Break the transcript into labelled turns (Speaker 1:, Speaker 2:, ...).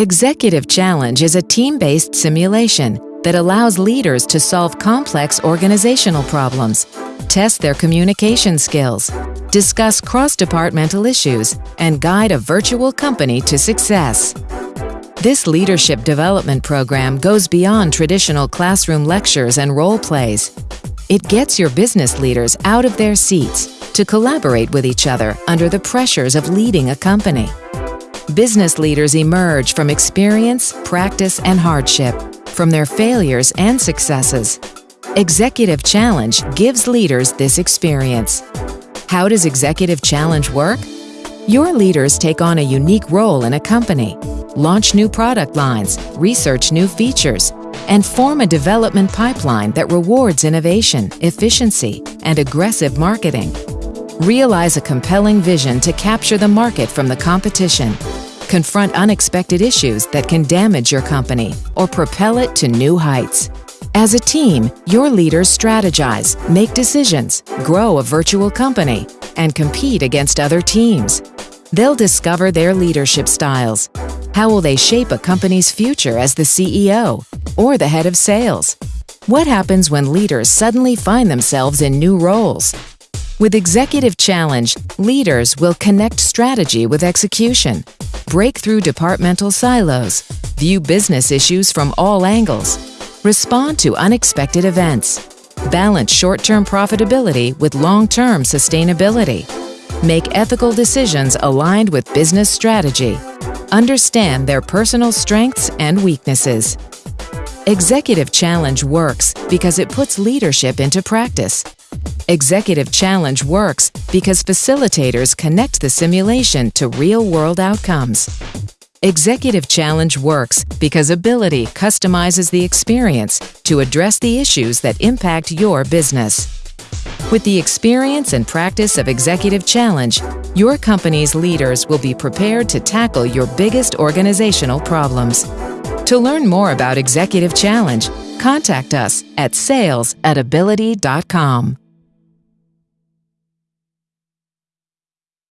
Speaker 1: Executive Challenge is a team-based simulation that allows leaders to solve complex organizational problems, test their communication skills, discuss cross-departmental issues, and guide a virtual company to success. This leadership development program goes beyond traditional classroom lectures and role plays. It gets your business leaders out of their seats to collaborate with each other under the pressures of leading a company. Business leaders emerge from experience, practice, and hardship, from their failures and successes. Executive Challenge gives leaders this experience. How does Executive Challenge work? Your leaders take on a unique role in a company, launch new product lines, research new features, and form a development pipeline that rewards innovation, efficiency, and aggressive marketing. Realize a compelling vision to capture the market from the competition confront unexpected issues that can damage your company or propel it to new heights. As a team, your leaders strategize, make decisions, grow a virtual company, and compete against other teams. They'll discover their leadership styles. How will they shape a company's future as the CEO or the head of sales? What happens when leaders suddenly find themselves in new roles? With Executive Challenge, leaders will connect strategy with execution, break through departmental silos, view business issues from all angles, respond to unexpected events, balance short-term profitability with long-term sustainability, make ethical decisions aligned with business strategy, understand their personal strengths and weaknesses. Executive Challenge works because it puts leadership into practice Executive Challenge works because facilitators connect the simulation to real-world outcomes. Executive Challenge works because Abilitie customizes the experience to address the issues that impact your business. With the experience and practice of Executive Challenge, your company's leaders will be prepared to tackle your biggest organizational problems. To learn more about Executive Challenge, contact us at sales at abilitie.com.